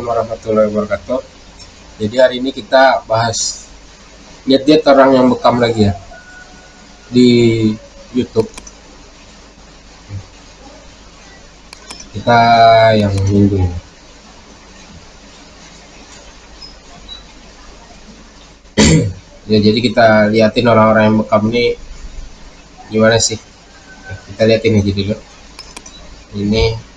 Assalamualaikum warahmatullahi wabarakatuh. Jadi hari ini kita bahas lihat-lihat orang yang bekam lagi ya di YouTube. Kita yang minggu ini. ya jadi kita liatin orang-orang yang bekam ini gimana sih kita liatin aja dulu ini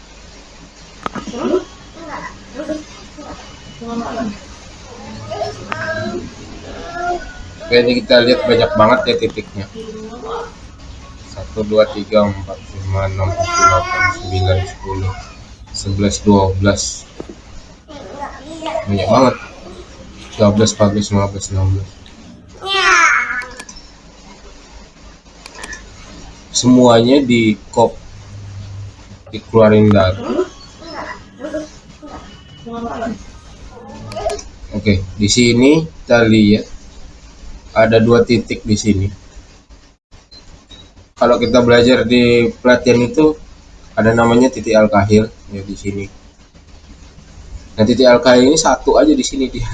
Oke, ini kita lihat banyak banget ya titiknya. 1 2 3 4 5 6 7 8 9 10 11 12 banyak banget. 13 14 15 16 semuanya di kop dikeluarin dari. Oke di sini kita lihat ada dua titik di sini. Kalau kita belajar di pelatihan itu ada namanya titik al-kahil ya di sini. Nah titik al-kahil ini satu aja di sini dia.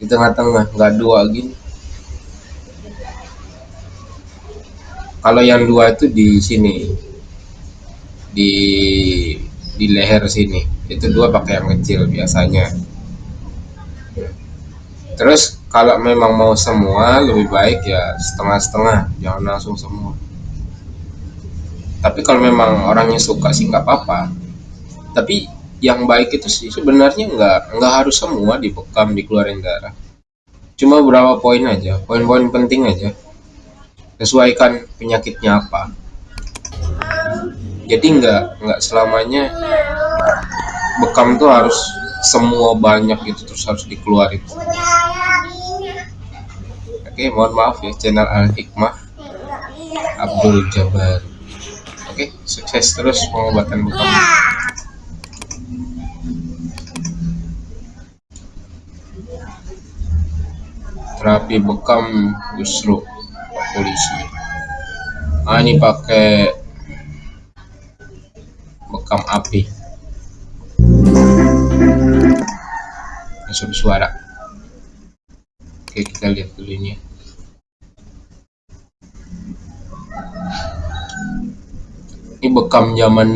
Di tengah-tengah nggak dua gini. Kalau yang dua itu di sini. Di di leher sini. Itu dua pakai yang kecil biasanya. Terus kalau memang mau semua lebih baik ya setengah-setengah. Jangan langsung semua. Tapi kalau memang orangnya suka sih nggak apa-apa. Tapi yang baik itu sih sebenarnya nggak nggak harus semua dibekam dikeluarin darah. Cuma berapa poin aja poin-poin penting aja. Sesuaikan penyakitnya apa. Jadi nggak nggak selamanya bekam tuh harus semua banyak itu terus harus dikeluarin oke mohon maaf ya channel al hikmah Abdul Jabar oke sukses terus pengobatan bekam terapi bekam justru polisi. Ah ini pakai bekam api. Masuk suara. Oke kita lihat dulu ini ini bekam zaman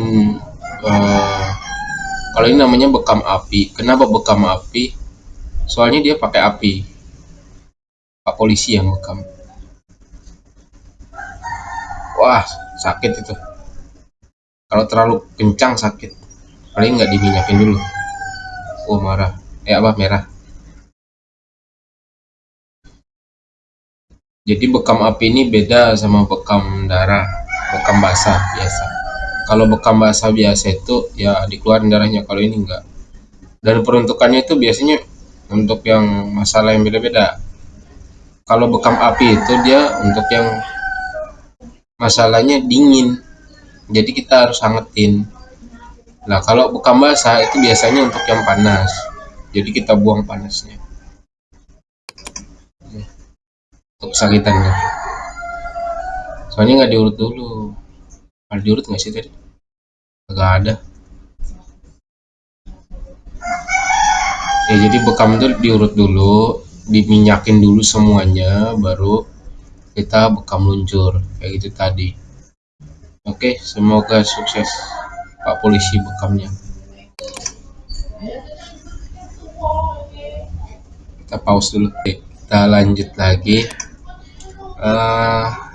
uh, kalau ini namanya bekam api. Kenapa bekam api? Soalnya dia pakai api. Pak polisi yang bekam. Wah sakit itu. Kalau terlalu kencang sakit. Paling nggak diminyakin dulu. Oh marah. Eh apa? Merah. Jadi bekam api ini beda sama bekam darah bekam basah biasa kalau bekam basah biasa itu ya dikeluarin darahnya. Kalau ini enggak. Dan peruntukannya itu biasanya untuk yang masalah yang beda-beda. Kalau bekam api itu dia untuk yang masalahnya dingin. Jadi kita harus hangetin. Nah kalau bekam basah itu biasanya untuk yang panas. Jadi kita buang panasnya. Untuk kesakitannya soalnya nggak diurut dulu ada diurut nggak sih tadi? Nggak ada. Ya jadi bekam itu diurut dulu diminyakin dulu semuanya baru kita bekam luncur kayak gitu tadi. Oke semoga sukses pak polisi bekamnya. Kita pause dulu. Oke, kita lanjut lagi. Uh,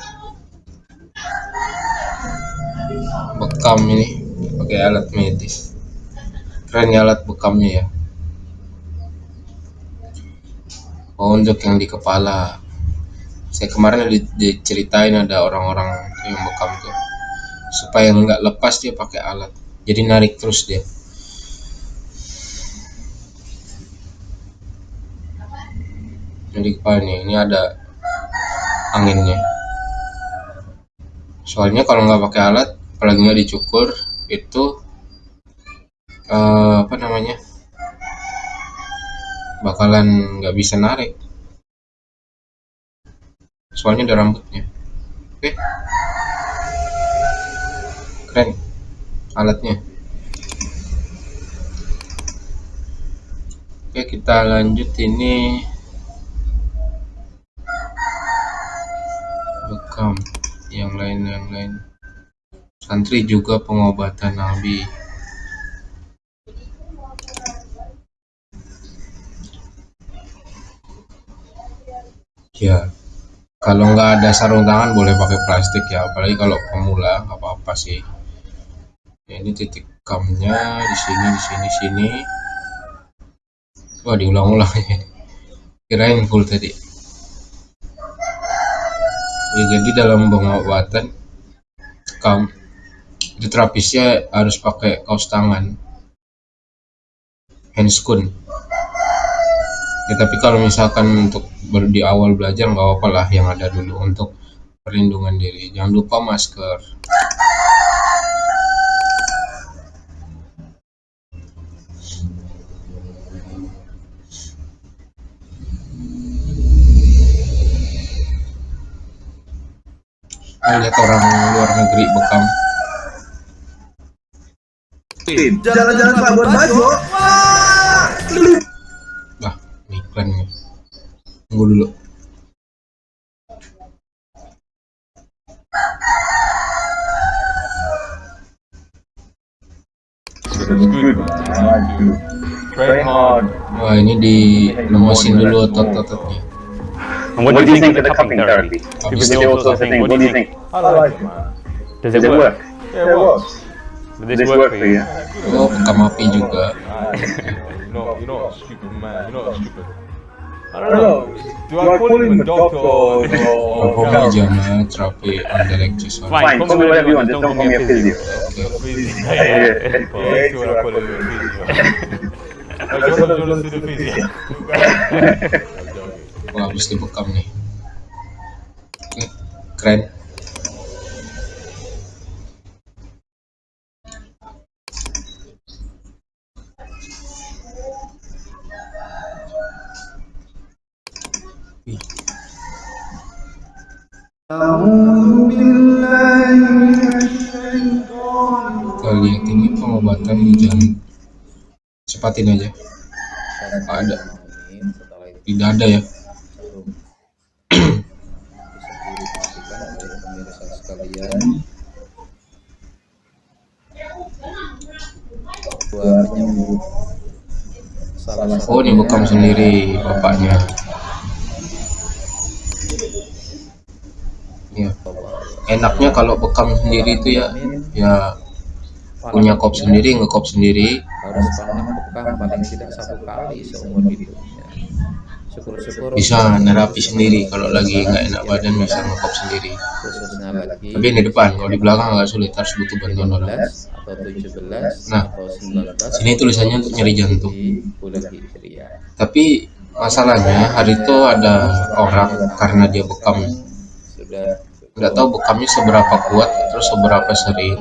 bekam ini pakai alat medis. Keren ya alat bekamnya ya? Oh untuk yang di kepala. Saya kemarin ada diceritain ada orang-orang yang bekam tuh. Supaya nggak lepas dia pakai alat. Jadi narik terus dia. Jadi kepala nih ini ada anginnya. Soalnya kalau nggak pakai alat apalagi nggak dicukur itu uh, apa namanya bakalan nggak bisa narik. Soalnya ada rambutnya. Oke. Keren. Alatnya. Oke, kita lanjut ini. Bekam. Yang lain yang lain. Santri juga pengobatan Nabi. Ya, kalau nggak ada sarung tangan boleh pakai plastik ya, apalagi kalau pemula apa-apa sih. Ya, ini titik kamnya di sini, di sini, sini. Wah, diulang-ulang ya. Kirain full tadi. Ya, jadi dalam pengobatan kam itu terapisnya harus pakai kaos tangan. Handscoon ya tapi kalau misalkan untuk baru di awal belajar nggak apa-apa lah yang ada dulu untuk perlindungan diri. Jangan lupa masker. Lihat orang luar negeri bekam Jalan-jalan Pak buat baju. Wah, ini iklannya. Tunggu dulu. Wah, ini di lemesin dulu otot-ototnya. And what, do you think of the cupping therapy? People also think, what do you think? I like it, man. Does it work? Yeah, it works. This this work for you? oh, bekam api juga. You're not, you're not a stupid man. You're not stupid. I I don't know. Do I call him a doctor or, soal. Fine, call me whatever you want, just don't call me a physio. physio? Yeah. Yeah, that's what I call him a physio. I just want to see the physio. I'm joking. Wah, habis dibekam nih. Oke, keren. Kita lihat ini pengobatan di jantung. Cepatin aja. Ada. Tidak ada ya. Dua penyembuh salah Oh, ini bekam sendiri bapaknya. Enaknya kalau bekam sendiri itu ya, ya punya kop sendiri, ngekop sendiri. harus pernah bekam paling tidak satu kali seumur hidupnya. Syukur-syukur Bisa nerapi sendiri kalau lagi nggak enak badan bisa ngekop sendiri. Tapi ini depan, kalau di belakang agak sulit harus butuh bantuan orang. 15 atau 17 Nah, atau 19 Sini tulisannya untuk nyeri jantung. di. Tapi masalahnya hari itu ada orang karena dia bekam nggak tahu bekamnya seberapa kuat terus seberapa sering.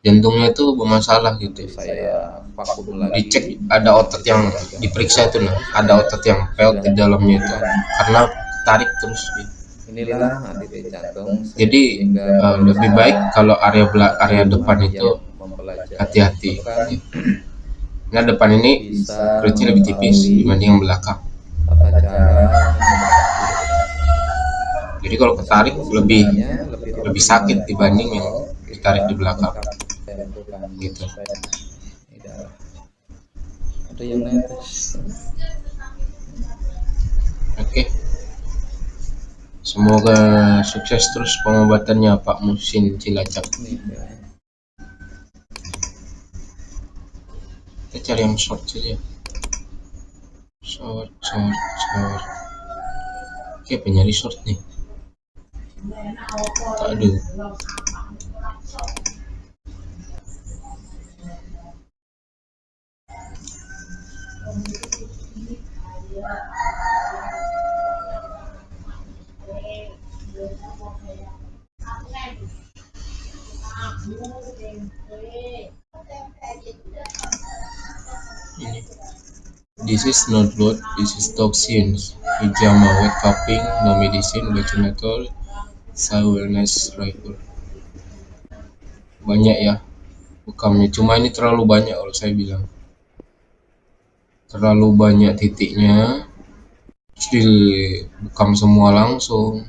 Jantungnya itu bermasalah gitu saya vakum lagi dicek ada otot yang diperiksa itu nah ada otot yang pelt di dalamnya itu karena tarik terus. Gitu. inilah anti jantung jadi eh, lebih baik kalau area bela- area depan itu hati-hati. Nah depan ini perutnya lebih tipis dibanding yang belakang. tata cara jadi kalau ketarik lebih lebih lebih sakit dibanding yang ditarik di belakang gitu ada yang netes Oke. Semoga sukses terus pengobatannya Pak Musin Cilacap. Kita cari yang short saja. Short, short, short. Oke, penyari short nih. Aduh. This is not blood, this is toxins. Hijama, wet cupping, no medicine, vaginal, wellness rifle. Banyak ya bekamnya, cuma ini terlalu banyak kalau saya bilang. terlalu banyak titiknya terus dibekam semua langsung.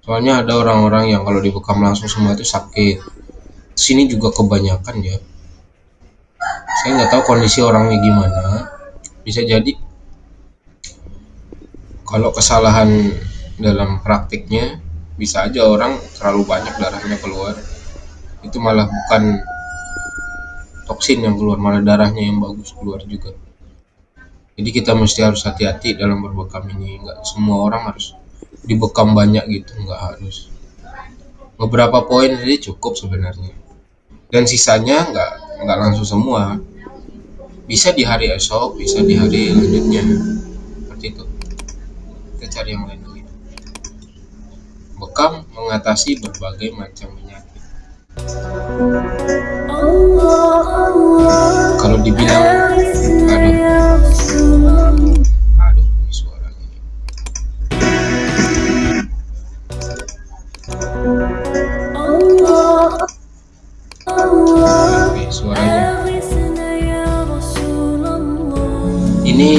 Soalnya ada orang-orang yang kalau dibekam langsung semua itu sakit. Sini juga kebanyakan ya. Saya nggak tahu kondisi orangnya gimana. Bisa jadi kalau kesalahan dalam praktiknya bisa aja orang terlalu banyak darahnya keluar. Itu malah bukan toksin yang keluar malah darahnya yang bagus keluar juga. Jadi kita mesti harus hati-hati dalam berbekam ini. Nggak semua orang harus dibekam banyak gitu nggak harus. Beberapa poin saja cukup sebenarnya. Dan sisanya nggak nggak langsung semua. Bisa di hari esok bisa di hari lanjutnya. Seperti itu. Kita cari yang lain bekam mengatasi berbagai macam penyakit. Kalau dibilang aduh aduh ini Oke, suaranya. Ini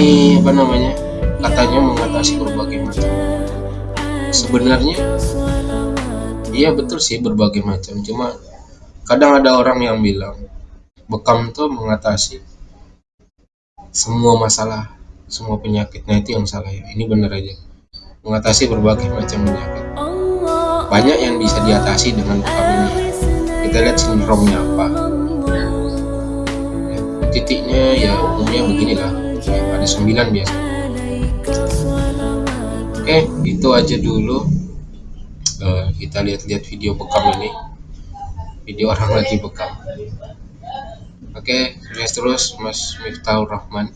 apa namanya? Katanya mengatasi berbagai macam. Sebenarnya iya betul sih berbagai macam. Cuma kadang ada orang yang bilang bekam tuh mengatasi semua masalah semua penyakitnya itu yang salah ya. Ini bener aja. Mengatasi berbagai macam penyakit. Banyak yang bisa diatasi dengan bekam ini. Kita lihat sindromnya apa. Ya, titiknya ya umumnya beginilah. Ya, ada 9 biasa. Oke itu aja dulu Eh, kita lihat-lihat video bekam ini. Video orang lagi bekam. Oke sukses terus mas Miftahul Rahman